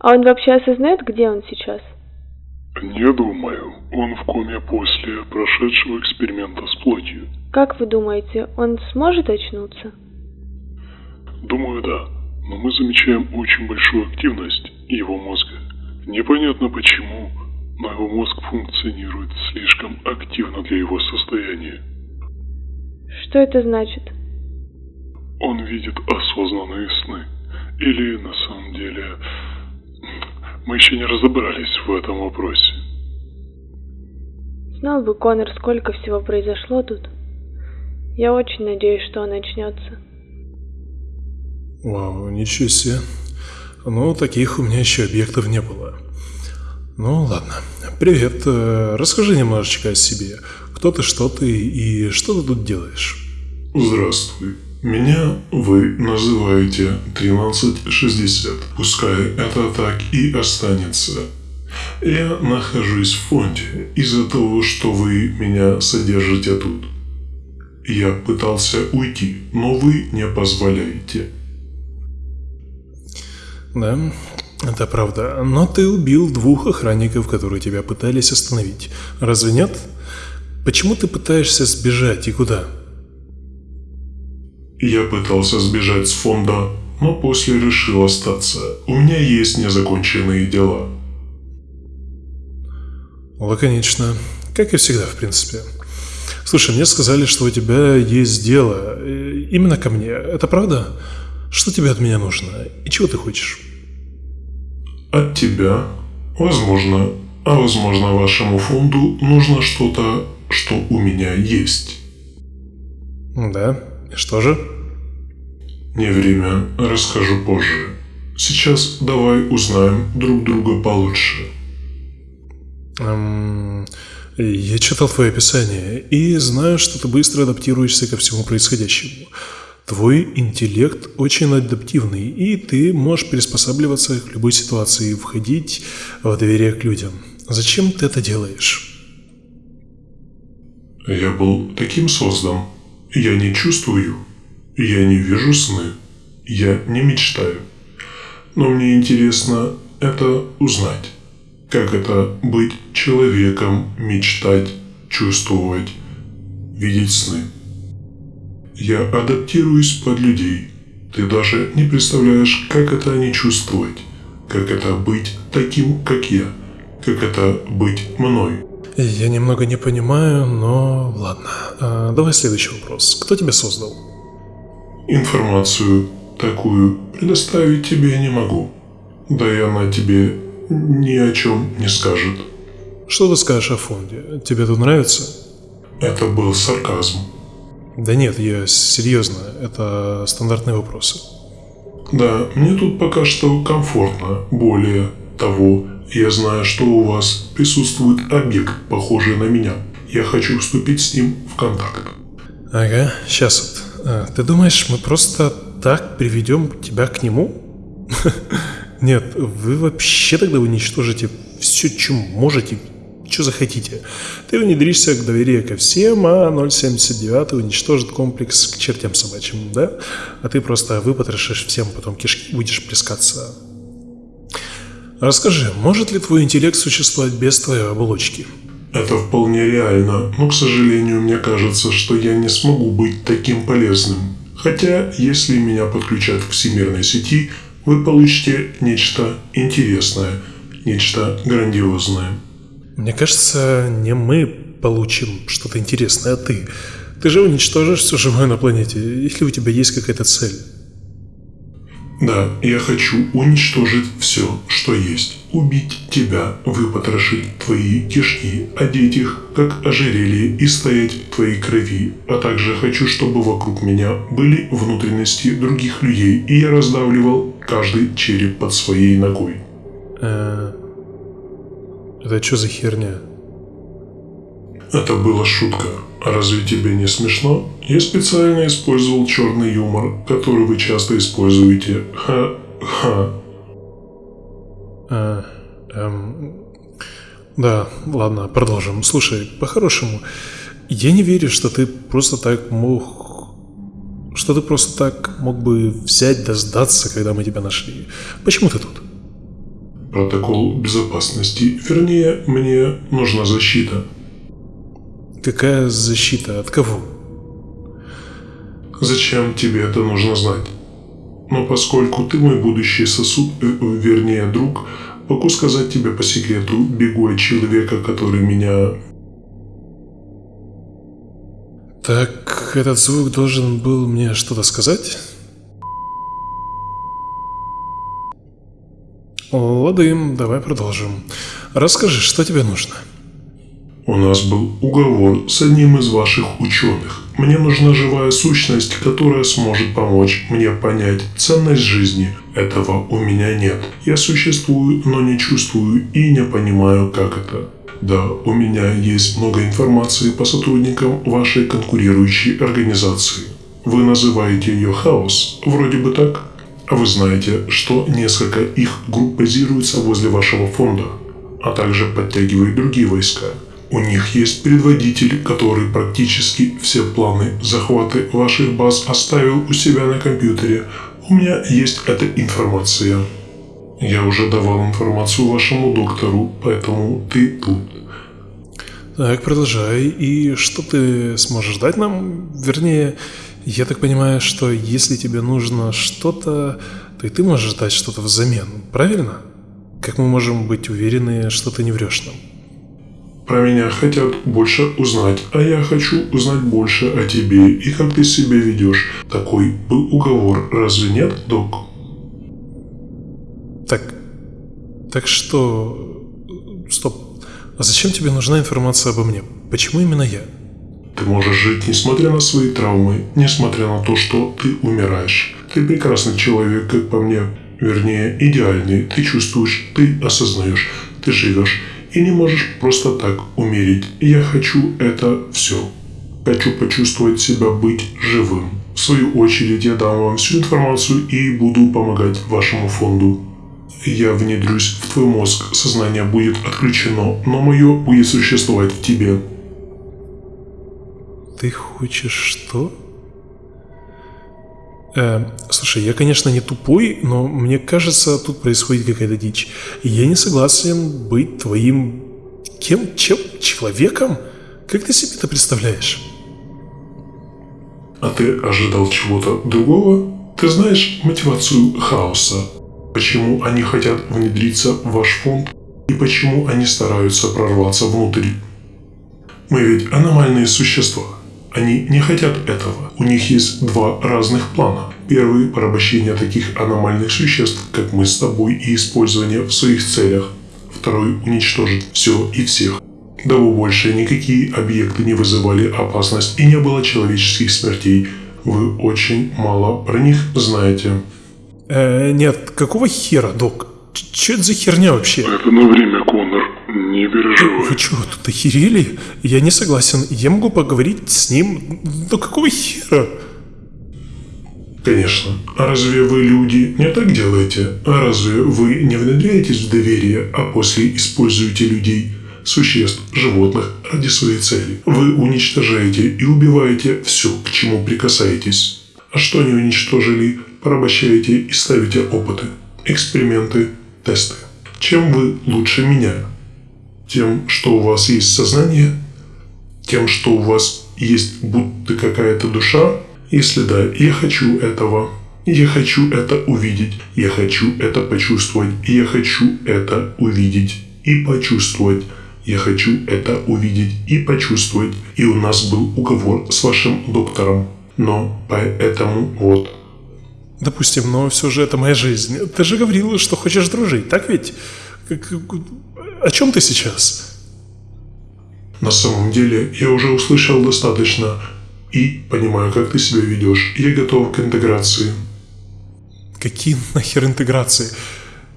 А он вообще осознает, где он сейчас? Не думаю. Он в коме после прошедшего эксперимента с плотью. Как вы думаете, он сможет очнуться? Думаю, да. Но мы замечаем очень большую активность его мозга. Непонятно почему, но его мозг функционирует слишком активно для его состояния. Что это значит? Он видит осознанные сны. Или на самом деле мы еще не разобрались в этом вопросе. Знал бы Конор, сколько всего произошло тут. Я очень надеюсь, что он очнется. Вау, ничего себе. Ну, таких у меня еще объектов не было. Ну, ладно. Привет. Э, расскажи немножечко о себе. Кто ты, что ты и что ты тут делаешь? Здравствуй. Меня вы называете 1360. Пускай это так и останется. Я нахожусь в фонде из-за того, что вы меня содержите тут. Я пытался уйти, но вы не позволяете. Да, это правда. Но ты убил двух охранников, которые тебя пытались остановить. Разве нет? Почему ты пытаешься сбежать и куда? Я пытался сбежать с фонда, но после решил остаться. У меня есть незаконченные дела. Лаконично. Как и всегда, в принципе. Слушай, мне сказали, что у тебя есть дело. э, Именно ко мне. Это правда? Что тебе от меня нужно? И чего ты хочешь? От тебя, возможно, а возможно вашему фонду нужно что-то, что у меня есть. Да. Что же? Не время, расскажу позже. Сейчас давай узнаем друг друга получше. Эм, я читал твое описание и знаю, что ты быстро адаптируешься ко всему происходящему. Твой интеллект очень адаптивный, и ты можешь приспосабливаться к любой ситуации и входить в доверие к людям. Зачем ты это делаешь? Я был таким создан. Я не чувствую. Я не вижу сны. Я не мечтаю. Но мне интересно это узнать. Как это быть человеком, мечтать, чувствовать, видеть сны. Я адаптируюсь под людей. Ты даже не представляешь, как это не чувствовать. Как это быть таким, как я. Как это быть мной. Я немного не понимаю, но ладно. А, давай следующий вопрос. Кто тебя создал? Информацию такую предоставить тебе не могу. Да и она тебе ни о чем не скажет. Что ты скажешь о фонде? Тебе тут нравится? Это был сарказм. Да нет, я серьезно. Это стандартные вопросы. Да, мне тут пока что комфортно. Более того, я знаю, что у вас присутствует объект, похожий на меня. Я хочу вступить с ним в контакт. Ага, сейчас вот. А, ты думаешь, мы просто так приведем тебя к нему? Нет, вы вообще тогда уничтожите все, чем можете, что захотите. Ты внедришься к доверию ко всем, а 079 уничтожит комплекс к чертям собачьим, да? А ты просто выпотрошишь всем потом кишки будешь плескаться. Расскажи, может ли твой интеллект существовать без твоей оболочки? Это вполне реально, но, к сожалению, мне кажется, что я не смогу быть таким полезным. Хотя, если меня подключат к всемирной сети, вы получите нечто интересное, нечто грандиозное. Мне кажется, не мы получим что-то интересное, а ты. Ты же уничтожишь все живое на планете, если у тебя есть какая-то цель. Да, я хочу уничтожить все, что есть. Убить тебя, выпотрошить твои кишки, одеть их, как ожерелье, и стоять в твоей крови. А также хочу, чтобы вокруг меня были внутренности других людей, и я раздавливал каждый череп под своей ногой. Э, Это что за херня? Это была шутка. А разве тебе не смешно? Я специально использовал черный юмор, который вы часто используете. Ха-ха. А, эм, да, ладно, продолжим. Слушай, по-хорошему, я не верю, что ты просто так мог... Что ты просто так мог бы взять да сдаться, когда мы тебя нашли. Почему ты тут? протокол безопасности. Вернее, мне нужна защита. Какая защита? От кого? Зачем тебе это нужно знать? Но поскольку ты мой будущий сосуд, э, вернее друг, могу сказать тебе по секрету, бегу от человека, который меня... Так, этот звук должен был мне что-то сказать? Ладым, давай продолжим. Расскажи, что тебе нужно? У нас был уговор с одним из ваших ученых. Мне нужна живая сущность, которая сможет помочь мне понять ценность жизни. Этого у меня нет. Я существую, но не чувствую и не понимаю, как это. Да, у меня есть много информации по сотрудникам вашей конкурирующей организации. Вы называете ее хаос, вроде бы так? А вы знаете, что несколько их групп базируются возле вашего фонда, а также подтягивают другие войска. У них есть предводитель, который практически все планы захваты ваших баз оставил у себя на компьютере. У меня есть эта информация. Я уже давал информацию вашему доктору, поэтому ты тут. Так, продолжай. И что ты сможешь дать нам? Вернее, я так понимаю, что если тебе нужно что-то, то и ты можешь дать что-то взамен, правильно? Как мы можем быть уверены, что ты не врешь нам? Про меня хотят больше узнать, а я хочу узнать больше о тебе и как ты себя ведешь. Такой был уговор, разве нет, док? Так, так что... Стоп. А зачем тебе нужна информация обо мне? Почему именно я? Ты можешь жить, несмотря на свои травмы, несмотря на то, что ты умираешь. Ты прекрасный человек, как по мне. Вернее, идеальный. Ты чувствуешь, ты осознаешь, ты живешь. И не можешь просто так умереть. Я хочу это все. Хочу почувствовать себя быть живым. В свою очередь я дам вам всю информацию и буду помогать вашему фонду. Я внедрюсь в твой мозг, сознание будет отключено, но мое будет существовать в тебе. Ты хочешь что? Э, слушай, я, конечно, не тупой, но мне кажется, тут происходит какая-то дичь. Я не согласен быть твоим... Кем? Чем? Человеком? Как ты себе это представляешь? А ты ожидал чего-то другого? Ты знаешь мотивацию хаоса? Почему они хотят внедриться в ваш фонд? И почему они стараются прорваться внутрь? Мы ведь аномальные существа. Они не хотят этого. У них есть два разных плана. Первый – порабощение таких аномальных существ, как мы с тобой, и использование в своих целях. Второй – уничтожить все и всех. Дабы больше никакие объекты не вызывали опасность и не было человеческих смертей. Вы очень мало про них знаете. Э, нет, какого хера, док? Че это за херня вообще? Это на время, Конор. Не переживай. Вы что, тут охерели? Я не согласен. Я могу поговорить с ним. Но какого хера? Конечно. А разве вы, люди, не так делаете? А разве вы не внедряетесь в доверие, а после используете людей, существ, животных ради своей цели? Вы уничтожаете и убиваете все, к чему прикасаетесь. А что не уничтожили, порабощаете и ставите опыты, эксперименты, тесты. Чем вы лучше меня? Тем, что у вас есть сознание? Тем, что у вас есть будто какая-то душа? Если да, я хочу этого. Я хочу это увидеть. Я хочу это почувствовать. Я хочу это увидеть и почувствовать. Я хочу это увидеть и почувствовать. И у нас был уговор с вашим доктором. Но поэтому вот. Допустим, но все же это моя жизнь. Ты же говорил, что хочешь дружить, так ведь? О чем ты сейчас? На самом деле, я уже услышал достаточно и понимаю, как ты себя ведешь. Я готов к интеграции. Какие нахер интеграции?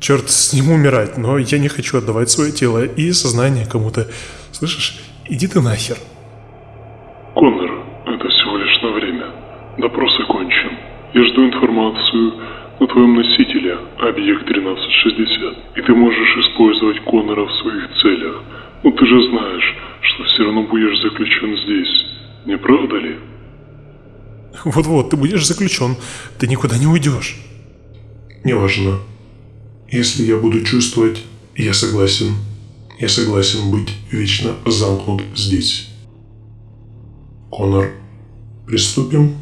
Черт, с ним умирать, но я не хочу отдавать свое тело и сознание кому-то. Слышишь? Иди ты нахер. Коннор, это всего лишь на время. Допрос окончен. Я жду информацию на твоем носителе, объект 1360. И ты можешь использовать Коннора в своих целях. Но ты же знаешь, что все равно будешь заключен здесь. Не правда ли? Вот-вот, ты будешь заключен. Ты никуда не уйдешь. Неважно. Если я буду чувствовать, я согласен. Я согласен быть вечно замкнут здесь. Конор, приступим